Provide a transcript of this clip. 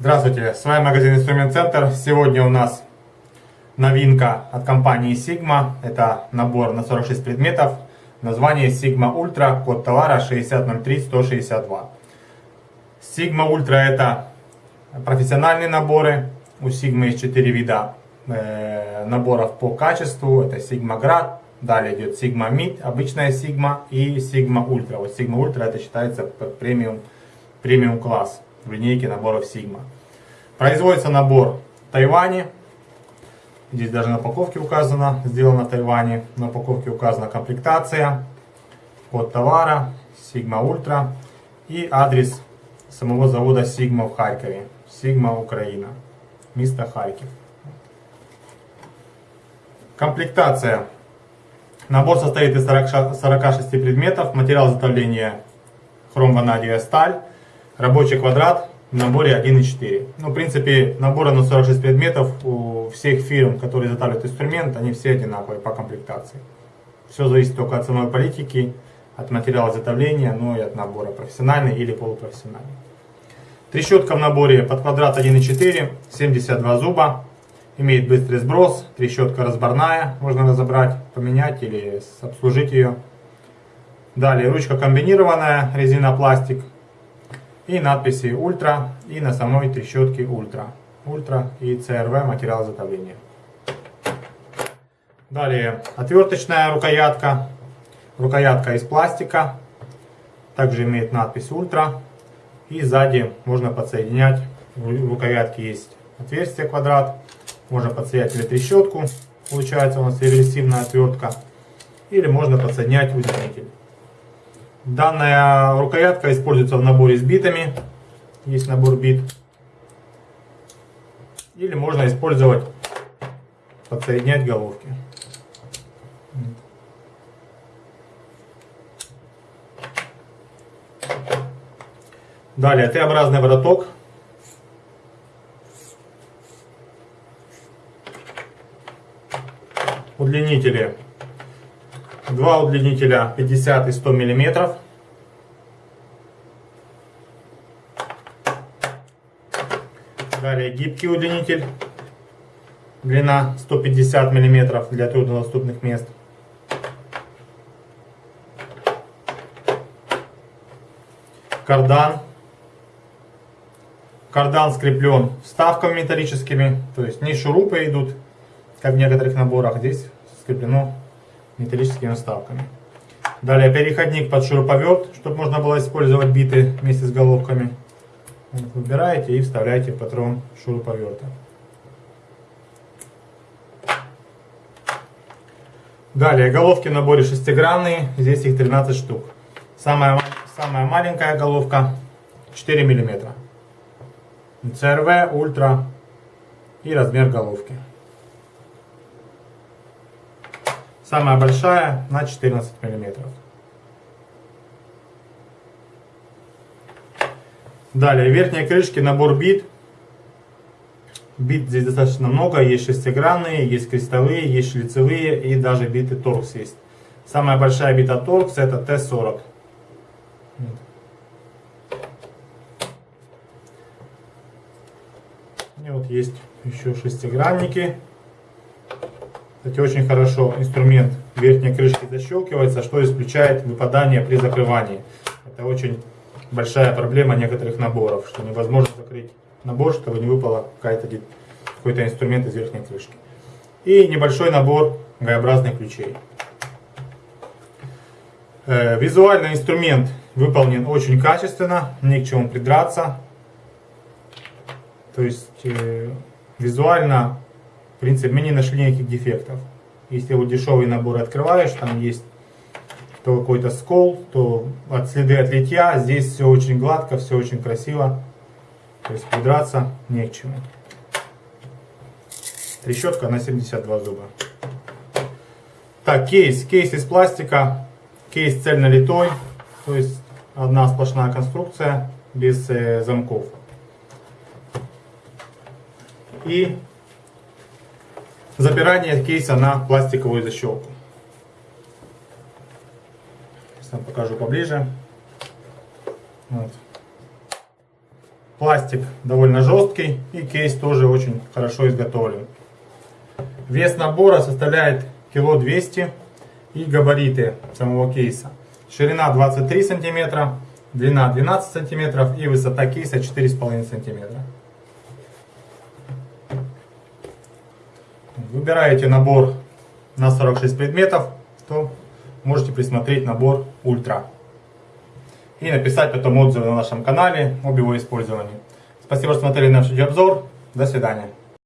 Здравствуйте, с вами магазин Инструмент Центр. Сегодня у нас новинка от компании Sigma. Это набор на 46 предметов. Название Sigma Ultra, код товара 6003162. Sigma Ultra это профессиональные наборы. У Sigma есть 4 вида э, наборов по качеству. Это Sigma Grad, далее идет Sigma Mid, обычная Sigma и Sigma Ultra. Вот Sigma Ultra это считается премиум, премиум класс в линейке наборов Sigma. Производится набор в Тайване. Здесь даже на упаковке указано, сделано в Тайване. На упаковке указана комплектация, код товара, Sigma Ultra и адрес самого завода Sigma в Харькове. Sigma Украина. Место Харьков. Комплектация. Набор состоит из 40, 46 предметов. Материал изготовления хром-ванадиевая сталь. Рабочий квадрат в наборе 1.4. Ну, в принципе, наборы на 46 предметов у всех фирм, которые изготавливают инструмент, они все одинаковые по комплектации. Все зависит только от ценовой политики, от материала изготовления, ну и от набора профессиональный или полупрофессиональный. Трещотка в наборе под квадрат 1.4, 72 зуба, имеет быстрый сброс, трещотка разборная, можно разобрать, поменять или обслужить ее. Далее ручка комбинированная, резина пластик, и надписи Ультра и на самой трещотке Ultra. Ultra и CRV материал изготовления. Далее отверточная рукоятка. Рукоятка из пластика. Также имеет надпись Ультра. И сзади можно подсоединять. В рукоятке есть отверстие квадрат. Можно подсоединять или трещотку. Получается у нас реверсивная отвертка. Или можно подсоединять удлинитель. Данная рукоятка используется в наборе с битами. Есть набор бит. Или можно использовать, подсоединять головки. Далее Т-образный вороток. Удлинители Два удлинителя 50 и 100 миллиметров. Далее гибкий удлинитель. Длина 150 миллиметров для труднодоступных мест. Кардан. Кардан скреплен вставками металлическими, то есть не шурупы идут, как в некоторых наборах. Здесь скреплено металлическими вставками. Далее переходник под шуруповерт, чтобы можно было использовать биты вместе с головками. Выбираете и вставляете патрон шуруповерта. Далее головки в наборе шестигранные, здесь их 13 штук. Самая, самая маленькая головка 4 мм. CRV, ультра и размер головки. Самая большая на 14 миллиметров. Далее, верхние крышки, набор бит. Бит здесь достаточно много, есть шестигранные, есть крестовые, есть шлицевые и даже биты торкс есть. Самая большая бита торкс это Т-40. И вот есть еще шестигранники. Кстати, очень хорошо инструмент верхней крышки защелкивается, что исключает выпадание при закрывании. Это очень большая проблема некоторых наборов, что невозможно закрыть набор, чтобы не выпало какой-то инструмент из верхней крышки. И небольшой набор г ключей. Э, визуально инструмент выполнен очень качественно, не к чему придраться. То есть э, визуально в принципе, мы не нашли никаких дефектов. Если вот дешевый набор открываешь, там есть то какой-то скол, то от следы от литья. Здесь все очень гладко, все очень красиво. То есть придраться не к чему. Трещотка на 72 зуба. Так, кейс. Кейс из пластика. Кейс цельно литой. То есть одна сплошная конструкция без э, замков. И запирание кейса на пластиковую защелку. Сейчас вам покажу поближе. Вот. Пластик довольно жесткий и кейс тоже очень хорошо изготовлен. Вес набора составляет кило 200 и габариты самого кейса. Ширина 23 сантиметра, длина 12 сантиметров и высота кейса 4,5 сантиметра. Выбираете набор на 46 предметов, то можете присмотреть набор Ультра. И написать потом отзывы на нашем канале об его использовании. Спасибо, что смотрели наш видеообзор. До свидания.